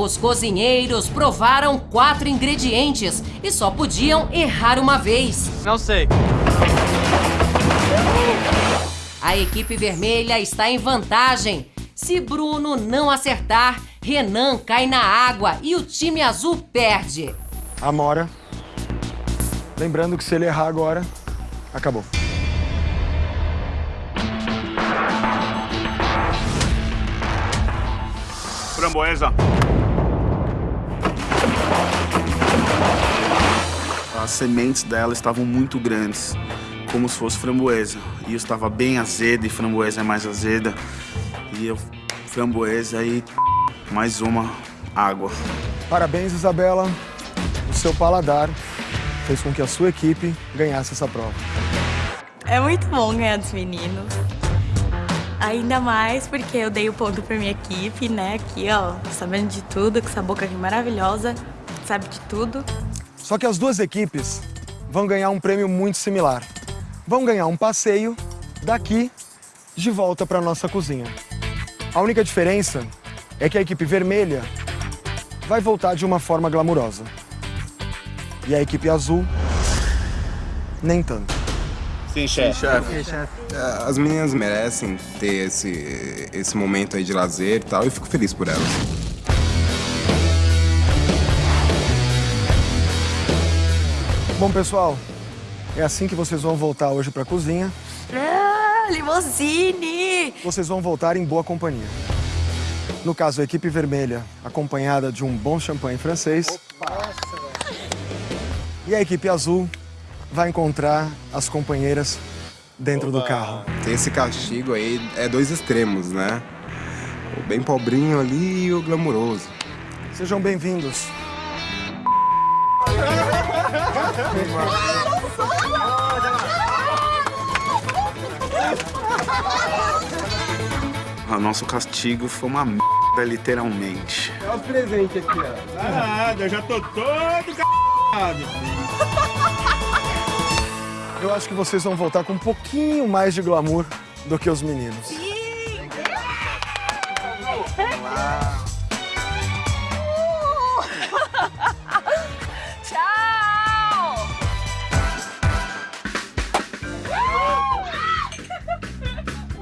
Os cozinheiros provaram quatro ingredientes e só podiam errar uma vez. Não sei. A equipe vermelha está em vantagem. Se Bruno não acertar, Renan cai na água e o time azul perde. Amora. Lembrando que se ele errar agora, acabou. Framboesa. As sementes dela estavam muito grandes, como se fosse framboesa. E eu estava bem azeda e framboesa é mais azeda. E eu, framboesa e mais uma água. Parabéns, Isabela. O seu paladar fez com que a sua equipe ganhasse essa prova. É muito bom ganhar dos meninos. Ainda mais porque eu dei o ponto pra minha equipe, né? Aqui, ó, sabendo de tudo, com essa boca aqui maravilhosa, sabe de tudo. Só que as duas equipes vão ganhar um prêmio muito similar. Vão ganhar um passeio daqui de volta para nossa cozinha. A única diferença é que a equipe vermelha vai voltar de uma forma glamurosa. E a equipe azul, nem tanto. Sim, chefe. É, As meninas merecem ter esse, esse momento aí de lazer e tal, e fico feliz por elas. Bom, pessoal, é assim que vocês vão voltar hoje para a cozinha. Ah, limousine! Vocês vão voltar em boa companhia. No caso, a equipe vermelha, acompanhada de um bom champanhe francês. E a equipe azul vai encontrar as companheiras dentro do carro. Tem esse castigo aí, é dois extremos, né? O bem pobrinho ali e o glamuroso. Sejam bem-vindos. O nosso castigo foi uma merda, literalmente. Nada, eu já tô todo c... Eu acho que vocês vão voltar com um pouquinho mais de glamour do que os meninos. Tchau!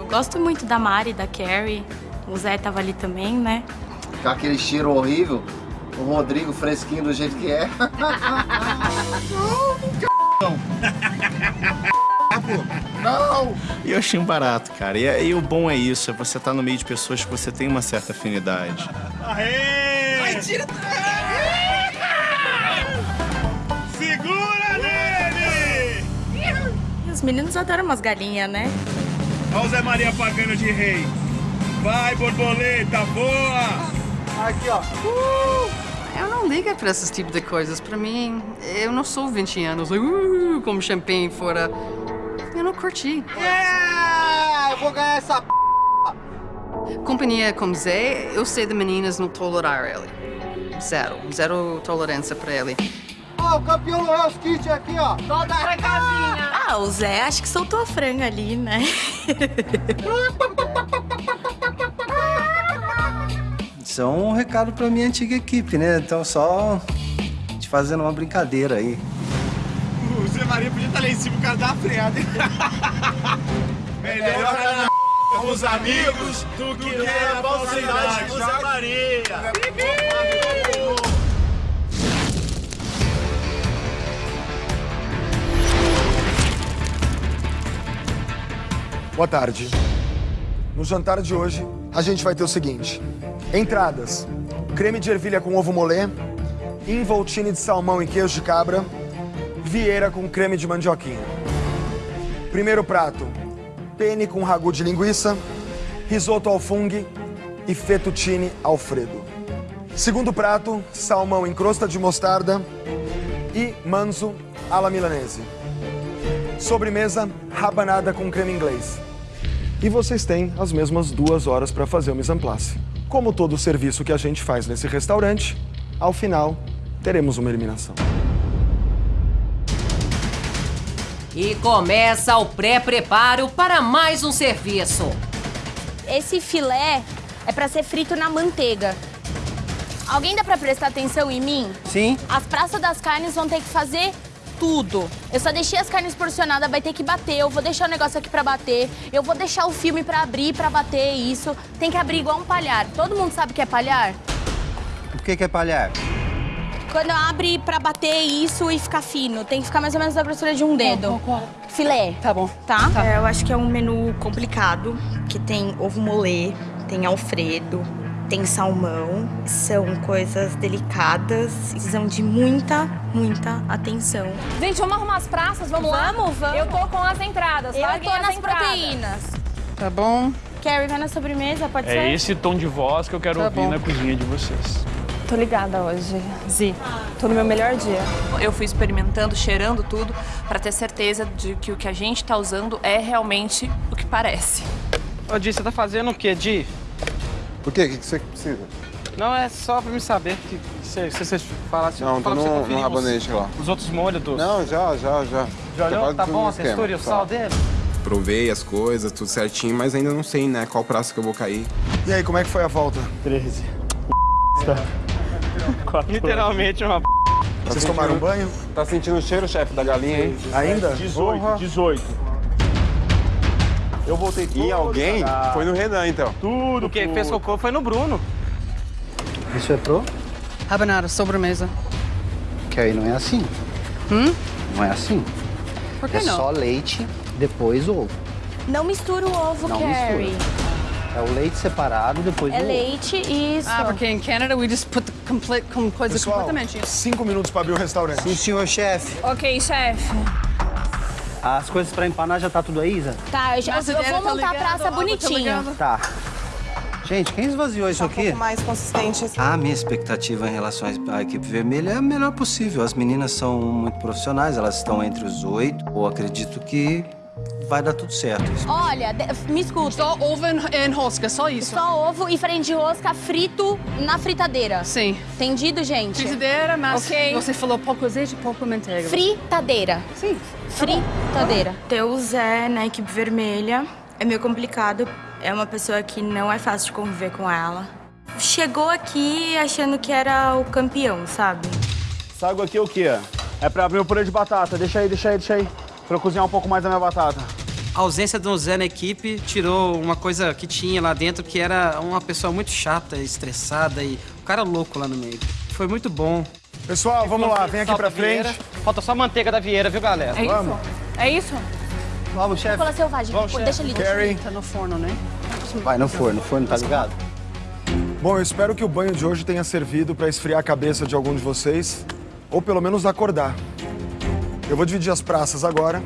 Gosto muito da Mari, da Carrie. O Zé tava ali também, né? Com aquele cheiro horrível, o Rodrigo fresquinho do jeito que é. Não! E eu achei um barato, cara. E, e o bom é isso, é você estar no meio de pessoas que você tem uma certa afinidade. Aê! Segura nele! E os meninos adoram umas galinhas, né? Olha o Zé Maria pagando de rei. Vai, borboleta, boa! Aqui, ó. Eu não ligo pra esse tipo de coisas. Pra mim, eu não sou 20 anos, uh, como champanhe fora. Eu não curti. Yeah! Eu vou ganhar essa p... Companhia como Zé, eu sei de meninas não tolerar ele. Zero. Zero tolerância pra ele. Ó, o campeão do Hell's Kitchen aqui, ó. Toda a casinha. Ah, o Zé acho que soltou a franga ali, né? Isso é um recado pra minha antiga equipe, né? Então só te fazendo uma brincadeira aí. O Zé Maria podia estar lá em cima, o cara dá uma freada. Melhor estar na com os amigos do que na falsidade, Zé Maria. Boa tarde. No jantar de hoje, a gente vai ter o seguinte. Entradas. Creme de ervilha com ovo molê, involtine de salmão e queijo de cabra, vieira com creme de mandioquinha. Primeiro prato, penne com ragu de linguiça, risoto ao fungo e fettuccine alfredo. Segundo prato, salmão em crosta de mostarda e manzo alla milanese. Sobremesa, rabanada com creme inglês. E vocês têm as mesmas duas horas para fazer o mise en place. Como todo o serviço que a gente faz nesse restaurante, ao final, teremos uma eliminação. E começa o pré-preparo para mais um serviço. Esse filé é pra ser frito na manteiga. Alguém dá pra prestar atenção em mim? Sim. As praças das carnes vão ter que fazer tudo. Eu só deixei as carnes porcionadas, vai ter que bater. Eu vou deixar o negócio aqui pra bater. Eu vou deixar o filme pra abrir, pra bater isso. Tem que abrir igual um palhar. Todo mundo sabe o que é palhar? O que, que é palhar? Quando abre pra bater isso e ficar fino, tem que ficar mais ou menos da grossura de um dedo. Filé. Tá bom. Tá? É, eu acho que é um menu complicado, que tem ovo molê, tem alfredo, tem salmão. São coisas delicadas, precisam de muita, muita atenção. Gente, vamos arrumar as praças, vamos, lá? Vamos, vamos. Eu tô com as entradas, Eu tô as nas entradas. proteínas. Tá bom. Carrie, vai na sobremesa, pode ser? É esse tom de voz que eu quero Tá ouvir bom. na cozinha de vocês. Tô ligada hoje, Zi. Tô no meu melhor dia. Eu fui experimentando, cheirando tudo, pra ter certeza de que o que a gente tá usando é realmente o que parece. Ô, Di, você tá fazendo o quê, Di? Por quê? O que você precisa? Não, é só pra me saber que se se você falasse... Não, tô fala no rabanete lá. Os, os outros molhos dos... Não, já, já, já. Já olhou? quase Tá bom a esquema, textura e o tá. sal dele? Provei as coisas, tudo certinho, mas ainda não sei, né, qual praça que eu vou cair. E aí, como é que foi a volta? 13. Literalmente uma... Vocês tomaram banho? Tá sentindo o cheiro, chefe, da galinha, hein? Ainda? 18, 18. Eu voltei E alguém cagado. foi no Renan, então. Tudo, O que tudo. fez cocô foi no Bruno. Isso é pro? Rabanada, sobremesa. Que aí não é assim. Hum? Não é assim. Por que é não? só leite, depois ovo. Não mistura o ovo, Não Carrie. É o leite separado, depois É o ovo. leite, isso. Ah, porque em Canada we just put the complete, com coisa Pessoal, completamente... cinco minutos pra abrir o restaurante. Sim, senhor chefe. Ok, chefe. As coisas pra empanar já tá tudo aí, Isa? Tá, eu, já, eu vou tá montar a praça tá bonitinho. ligada. Tá. Gente, quem esvaziou isso aqui? mais consistente. assim. A minha expectativa em relação à equipe vermelha é a melhor possível. As meninas são muito profissionais, elas estão entre os oito. Eu acredito que vai dar tudo certo. Isso. Olha, de- me escuta. Só ovo em rosca, só isso. Só ovo e farinha de rosca frito na fritadeira. Sim. Entendido, gente? Frigideira, mas Ok. você falou pouco azeite e pouco manteiga. Fritadeira. Sim. Fritadeira. Deus é na equipe vermelha. É meio complicado. É uma pessoa que não é fácil de conviver com ela. Chegou aqui achando que era o campeão, sabe? Essa água aqui é o quê? É pra abrir o purê de batata. Deixa aí, deixa aí, deixa aí. Pra eu cozinhar um pouco mais a minha batata. A ausência do Zé na equipe tirou uma coisa que tinha lá dentro, que era uma pessoa muito chata, estressada e um cara louco lá no meio. Foi muito bom. Pessoal, vamos lá, vem aqui pra frente. Falta só manteiga da Vieira, viu, galera? É isso? É isso? Vamos, chefe. Cola selvagem. Vamos, Pô. Deixa ali. Carrie. Tá no forno, né? Vai no forno, o forno tá ligado? Bom, eu espero que o banho de hoje tenha servido pra esfriar a cabeça de algum de vocês, ou pelo menos acordar. Eu vou dividir as praças agora.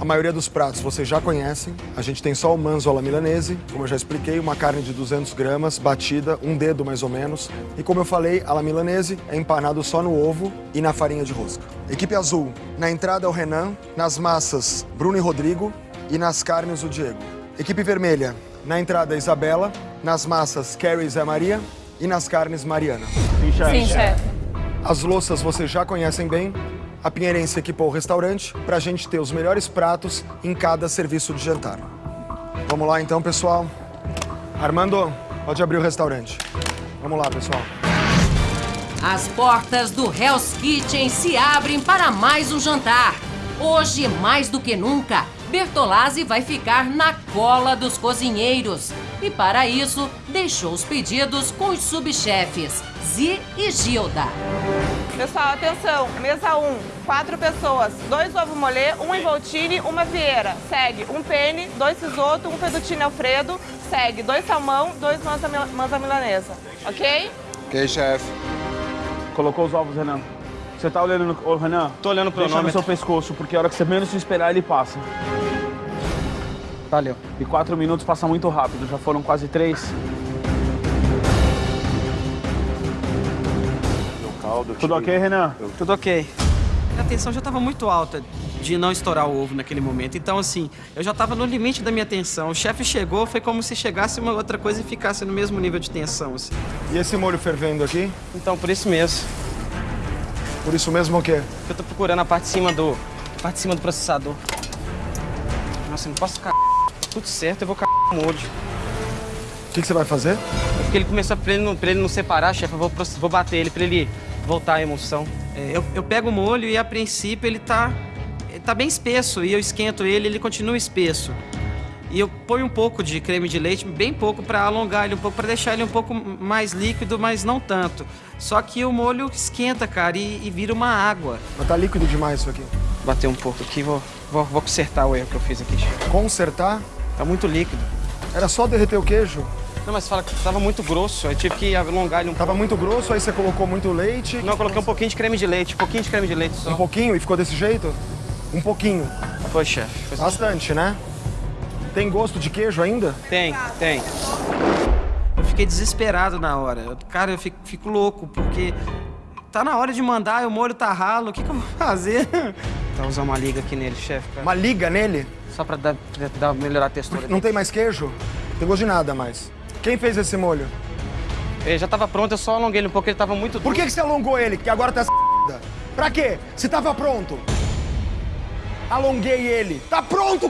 A maioria dos pratos vocês já conhecem. A gente tem só o manzo alla milanese, como eu já expliquei, uma carne de 200 gramas, batida, um dedo mais ou menos. E como eu falei, alla milanese é empanado só no ovo e na farinha de rosca. Equipe azul, na entrada é o Renan, nas massas Bruno e Rodrigo e nas carnes o Diego. Equipe vermelha, na entrada Isabela, nas massas Carrie e Zé Maria e nas carnes Mariana. Sim, chefe. As louças vocês já conhecem bem. A Pinheirense equipou o restaurante para a gente ter os melhores pratos em cada serviço de jantar. Vamos lá então, pessoal. Armando, pode abrir o restaurante. Vamos lá, pessoal. As portas do Hell's Kitchen se abrem para mais um jantar. Hoje, mais do que nunca, Bertolazzi vai ficar na cola dos cozinheiros. E para isso, deixou os pedidos com os subchefes, Zi e Gilda. Pessoal, atenção. Mesa 1, quatro pessoas. Dois ovo molê, um involtine, uma vieira. Segue um penne, dois risoto, um fettuccine alfredo. Segue dois salmão, dois manza, manza milanesa. Ok? Ok, chefe. Colocou os ovos, Renan. Você tá olhando no... Ô, Renan. Tô olhando pro Deixa no cronômetro. seu pescoço, porque a hora que você menos se esperar, ele passa. Valeu. E quatro minutos passa muito rápido. Já foram quase três. Tudo ok, Renan? Tudo ok. A tensão já estava muito alta de não estourar o ovo naquele momento. Então, assim, eu já estava no limite da minha tensão. O chefe chegou, foi como se chegasse uma outra coisa e ficasse no mesmo nível de tensão. Assim. E esse molho fervendo aqui? Então, por isso mesmo. Por isso mesmo o quê? Eu tô procurando a parte de cima do... a parte de cima do processador. Nossa, eu não posso ficar... Tudo certo, eu vou cagar o molho. O que, que você vai fazer? Porque ele começou, pra ele não, pra ele não separar, chefe, eu vou, vou bater ele pra ele voltar à emoção. É, eu, eu pego o molho e a princípio ele tá, ele tá bem espesso e eu esquento ele ele continua espesso. E eu ponho um pouco de creme de leite, bem pouco, pra alongar ele um pouco, pra deixar ele um pouco mais líquido, mas não tanto. Só que o molho esquenta, cara, e, e vira uma água. Mas tá líquido demais isso aqui. Bater um pouco aqui, vou, vou, vou consertar o erro que eu fiz aqui. Consertar? Tá muito líquido. Era só derreter o queijo? Não, mas fala que tava muito grosso, eu tive que alongar ele um Tava muito grosso, aí você colocou muito leite? Não, eu coloquei um pouquinho de creme de leite, um pouquinho de creme de leite só. Um pouquinho e ficou desse jeito? Um pouquinho. Foi, chefe. Bastante, né? Tem gosto de queijo ainda? Tem, tem. Eu fiquei desesperado na hora. Cara, eu fico, fico louco, porque tá na hora de mandar e o molho tá ralo. O que, que eu vou fazer? Tá usando uma liga aqui nele, chefe. Uma liga nele? Só pra dar, pra dar- melhorar a textura. Não tem mais queijo? Tem gosto de nada mais. Quem fez esse molho? Ele já tava pronto, eu só alonguei ele um pouco, ele tava muito Por que, que você alongou ele, que agora tá essa Pra quê? Se tava pronto. Alonguei ele. Tá pronto,